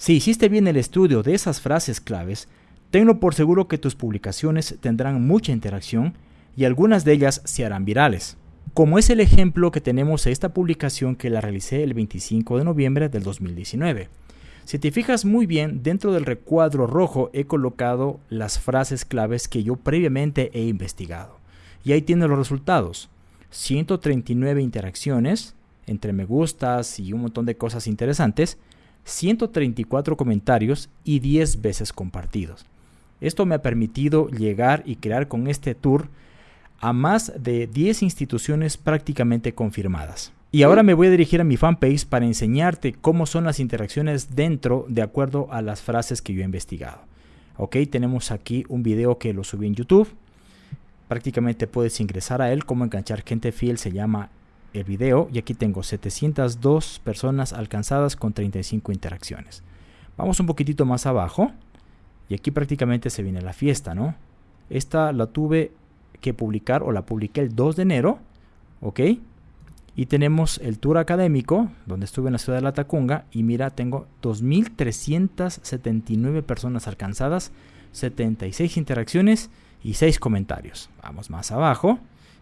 Si hiciste bien el estudio de esas frases claves, tengo por seguro que tus publicaciones tendrán mucha interacción y algunas de ellas se harán virales. Como es el ejemplo que tenemos en esta publicación que la realicé el 25 de noviembre del 2019. Si te fijas muy bien, dentro del recuadro rojo he colocado las frases claves que yo previamente he investigado. Y ahí tiene los resultados. 139 interacciones entre me gustas y un montón de cosas interesantes, 134 comentarios y 10 veces compartidos. Esto me ha permitido llegar y crear con este tour a más de 10 instituciones prácticamente confirmadas. Y ahora me voy a dirigir a mi fanpage para enseñarte cómo son las interacciones dentro de acuerdo a las frases que yo he investigado. Ok, tenemos aquí un video que lo subí en YouTube. Prácticamente puedes ingresar a él, cómo enganchar gente fiel se llama el video. Y aquí tengo 702 personas alcanzadas con 35 interacciones. Vamos un poquitito más abajo. Y aquí prácticamente se viene la fiesta, ¿no? Esta la tuve que publicar o la publiqué el 2 de enero, ¿ok? Y tenemos el tour académico, donde estuve en la ciudad de La Tacunga, y mira, tengo 2.379 personas alcanzadas, 76 interacciones y 6 comentarios. Vamos más abajo.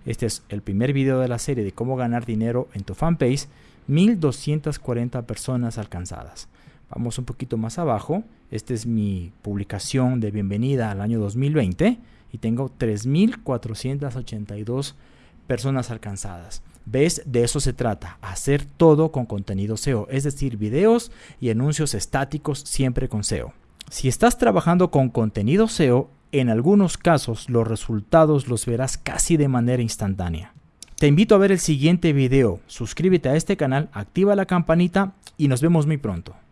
Este es el primer video de la serie de cómo ganar dinero en tu fanpage. 1.240 personas alcanzadas. Vamos un poquito más abajo. Esta es mi publicación de bienvenida al año 2020 y tengo 3.482 personas alcanzadas. ¿Ves? De eso se trata, hacer todo con contenido SEO, es decir, videos y anuncios estáticos siempre con SEO. Si estás trabajando con contenido SEO, en algunos casos los resultados los verás casi de manera instantánea. Te invito a ver el siguiente video, suscríbete a este canal, activa la campanita y nos vemos muy pronto.